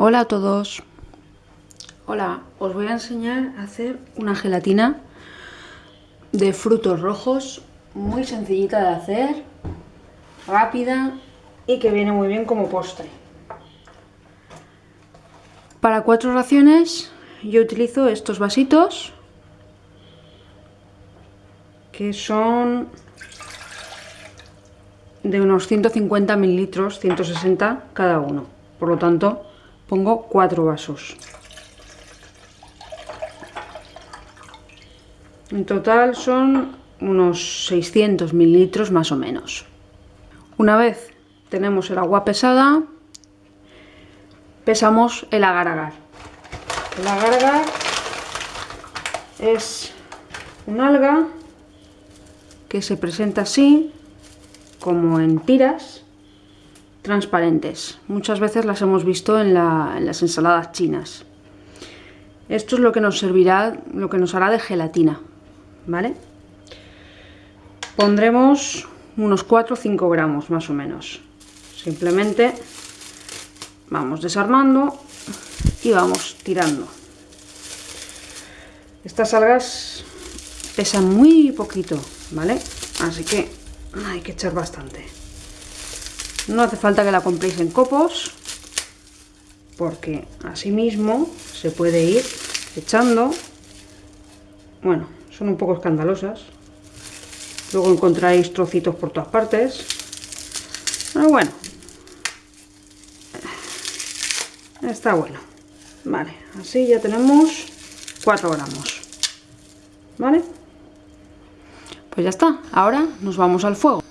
Hola a todos. Hola, os voy a enseñar a hacer una gelatina de frutos rojos muy sencillita de hacer, rápida y que viene muy bien como postre. Para cuatro raciones yo utilizo estos vasitos que son de unos 150 mililitros, 160 cada uno. Por lo tanto, pongo cuatro vasos. En total son unos 600 mililitros más o menos. Una vez tenemos el agua pesada, pesamos el agar-agar. El agar-agar es un alga que se presenta así, como en tiras, transparentes. Muchas veces las hemos visto en, las ensaladas chinas. Esto es lo que nos servirá, lo que nos hará de gelatina, ¿vale? Pondremos unos 4 o 5 gramos más o menos. Simplemente vamos desarmando y vamos tirando. Estas algas pesan muy poquito, ¿vale? Así que hay que echar bastante. No hace falta que la compréis en copos, porque así mismo se puede ir echando. Bueno, son un poco escandalosas. Luego encontráis trocitos por todas partes. Pero bueno, está bueno. Vale, así ya tenemos 4 gramos. ¿Vale? Pues ya está, ahora nos vamos al fuego.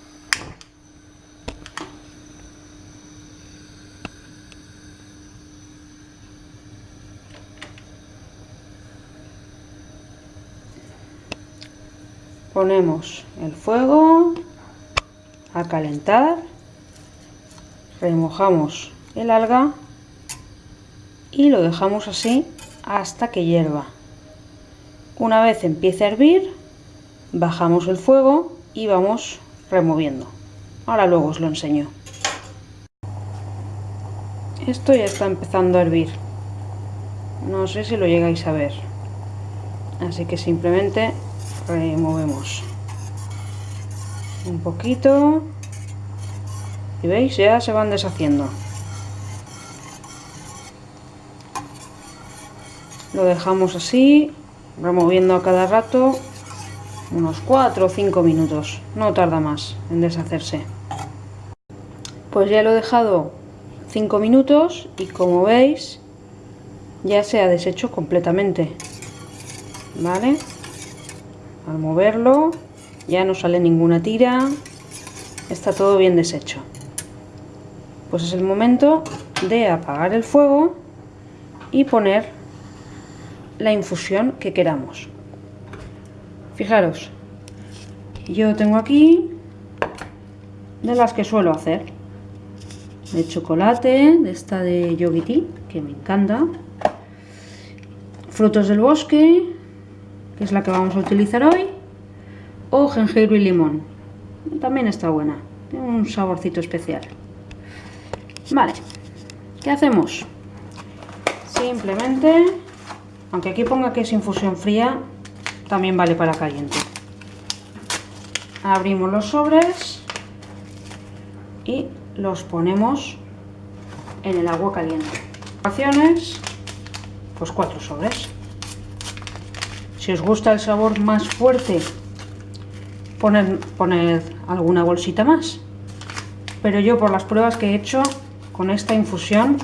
Ponemos el fuego a calentar, remojamos el alga y lo dejamos así hasta que hierva. Una vez empiece a hervir, bajamos el fuego y vamos removiendo. Ahora luego os lo enseño. Esto ya está empezando a hervir. No sé si lo llegáis a ver. Así que simplemente removemos un poquito. Y veis ya se van deshaciendo. Lo dejamos así removiendo a cada rato. Unos 4 o 5 minutos. No tarda más en deshacerse. Pues ya lo he dejado 5 minutos y como veis ya se ha deshecho completamente. Vale al moverlo. Ya no sale ninguna tira. Está todo bien deshecho. Pues es el momento de apagar el fuego y poner la infusión que queramos. Fijaros yo tengo aquí de las que suelo hacer. De chocolate de esta de yogiti que me encanta. Frutos del bosque que es la que vamos a utilizar hoy, o jengibre y limón. También está buena, tiene un saborcito especial. Vale, ¿qué hacemos? Simplemente, aunque aquí ponga que es infusión fría, también vale para caliente. Abrimos los sobres y los ponemos en el agua caliente. Pues cuatro sobres. Si os gusta el sabor más fuerte, poned, alguna bolsita más. Pero yo por las pruebas que he hecho, con esta infusión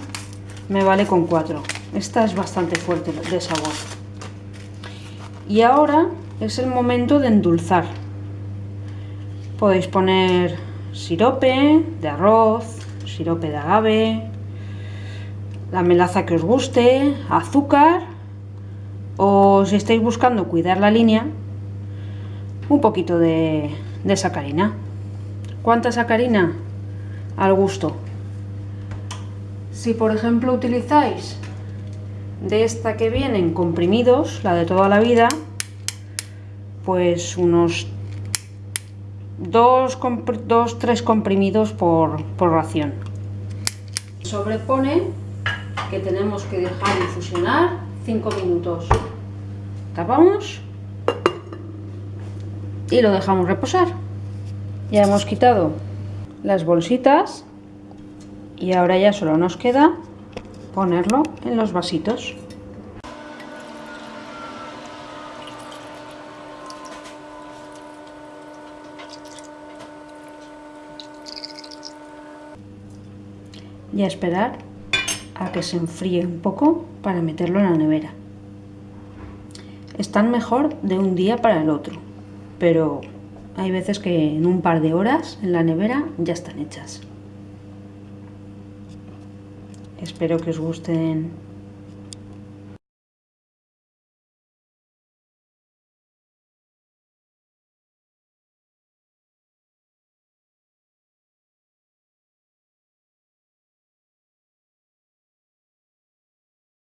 me vale con cuatro. Esta es bastante fuerte de sabor. Y ahora es el momento de endulzar. Podéis poner sirope de arroz, sirope de agave, la melaza que os guste, azúcar o si estáis buscando cuidar la línea, un poquito de, sacarina. ¿Cuánta sacarina? Al gusto. Si por ejemplo utilizáis de esta que vienen comprimidos, la de toda la vida, pues unos 2-3 comprimidos por, por ración. Sobrepone que tenemos que dejar infusionar 5 minutos. Tapamos y lo dejamos reposar. Ya hemos quitado las bolsitas y ahora ya solo nos queda ponerlo en los vasitos. y a esperar que se enfríe un poco para meterlo en la nevera. Están mejor de un día para el otro, pero hay veces que en un par de horas en la nevera ya están hechas. Espero que os gusten